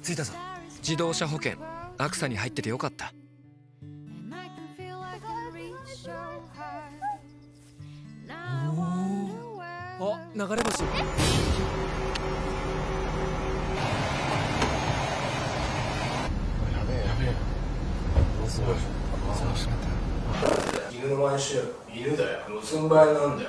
着いたぞ。自動車保険アクサに入っててよかった。あ流れ星。犬の毎週し犬だよ。盗んばいなんだよ。